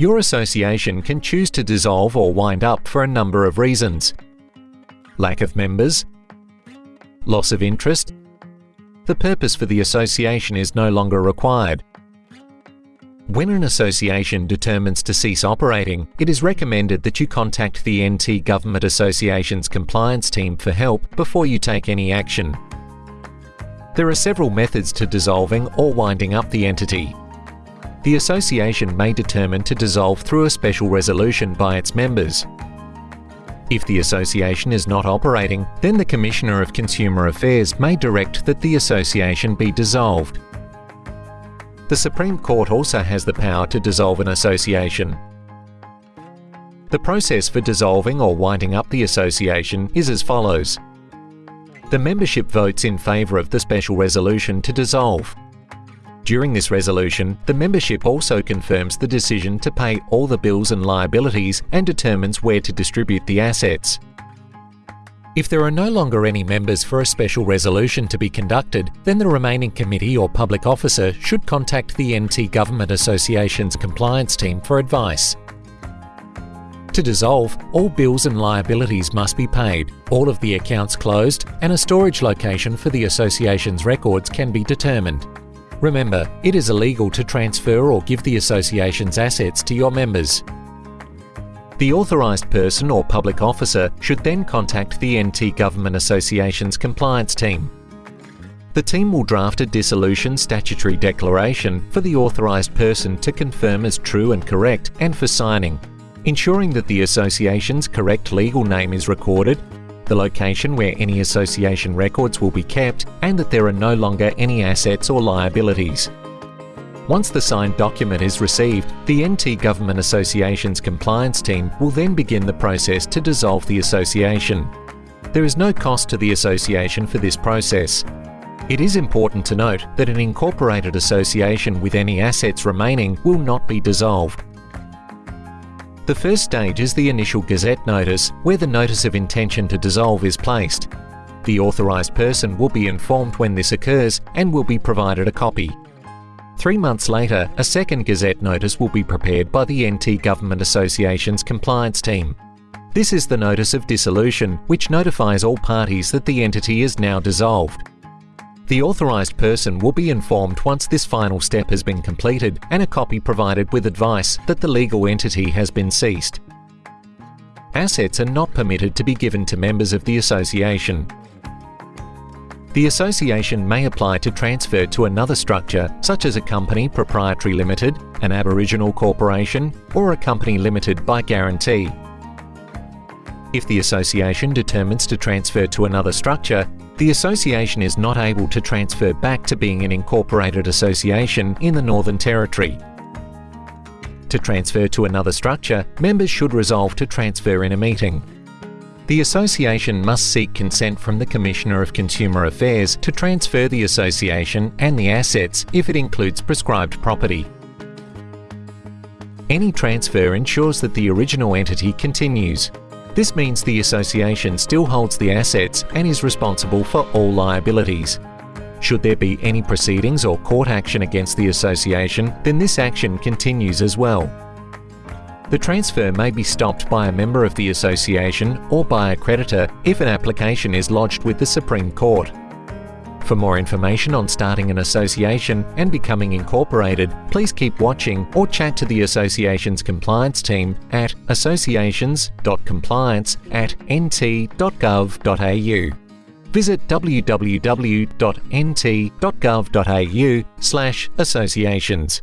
Your association can choose to dissolve or wind up for a number of reasons. Lack of members, loss of interest, the purpose for the association is no longer required. When an association determines to cease operating, it is recommended that you contact the NT Government Association's compliance team for help before you take any action. There are several methods to dissolving or winding up the entity. The association may determine to dissolve through a special resolution by its members. If the association is not operating, then the Commissioner of Consumer Affairs may direct that the association be dissolved. The Supreme Court also has the power to dissolve an association. The process for dissolving or winding up the association is as follows. The membership votes in favour of the special resolution to dissolve. During this resolution, the membership also confirms the decision to pay all the bills and liabilities and determines where to distribute the assets. If there are no longer any members for a special resolution to be conducted, then the remaining committee or public officer should contact the NT Government Association's compliance team for advice. To dissolve, all bills and liabilities must be paid, all of the accounts closed, and a storage location for the association's records can be determined. Remember, it is illegal to transfer or give the association's assets to your members. The authorised person or public officer should then contact the NT Government Association's compliance team. The team will draft a dissolution statutory declaration for the authorised person to confirm as true and correct and for signing ensuring that the association's correct legal name is recorded, the location where any association records will be kept, and that there are no longer any assets or liabilities. Once the signed document is received, the NT Government Association's compliance team will then begin the process to dissolve the association. There is no cost to the association for this process. It is important to note that an incorporated association with any assets remaining will not be dissolved. The first stage is the initial Gazette notice, where the notice of intention to dissolve is placed. The authorised person will be informed when this occurs and will be provided a copy. Three months later, a second Gazette notice will be prepared by the NT Government Association's compliance team. This is the Notice of Dissolution, which notifies all parties that the entity is now dissolved. The authorised person will be informed once this final step has been completed and a copy provided with advice that the legal entity has been ceased. Assets are not permitted to be given to members of the association. The association may apply to transfer to another structure such as a company proprietary limited, an Aboriginal corporation or a company limited by guarantee. If the association determines to transfer to another structure, the association is not able to transfer back to being an incorporated association in the Northern Territory. To transfer to another structure, members should resolve to transfer in a meeting. The association must seek consent from the Commissioner of Consumer Affairs to transfer the association and the assets if it includes prescribed property. Any transfer ensures that the original entity continues, this means the association still holds the assets and is responsible for all liabilities. Should there be any proceedings or court action against the association, then this action continues as well. The transfer may be stopped by a member of the association or by a creditor if an application is lodged with the Supreme Court. For more information on starting an association and becoming incorporated, please keep watching or chat to the association's compliance team at associations.compliance at nt.gov.au. Visit www.nt.gov.au slash associations.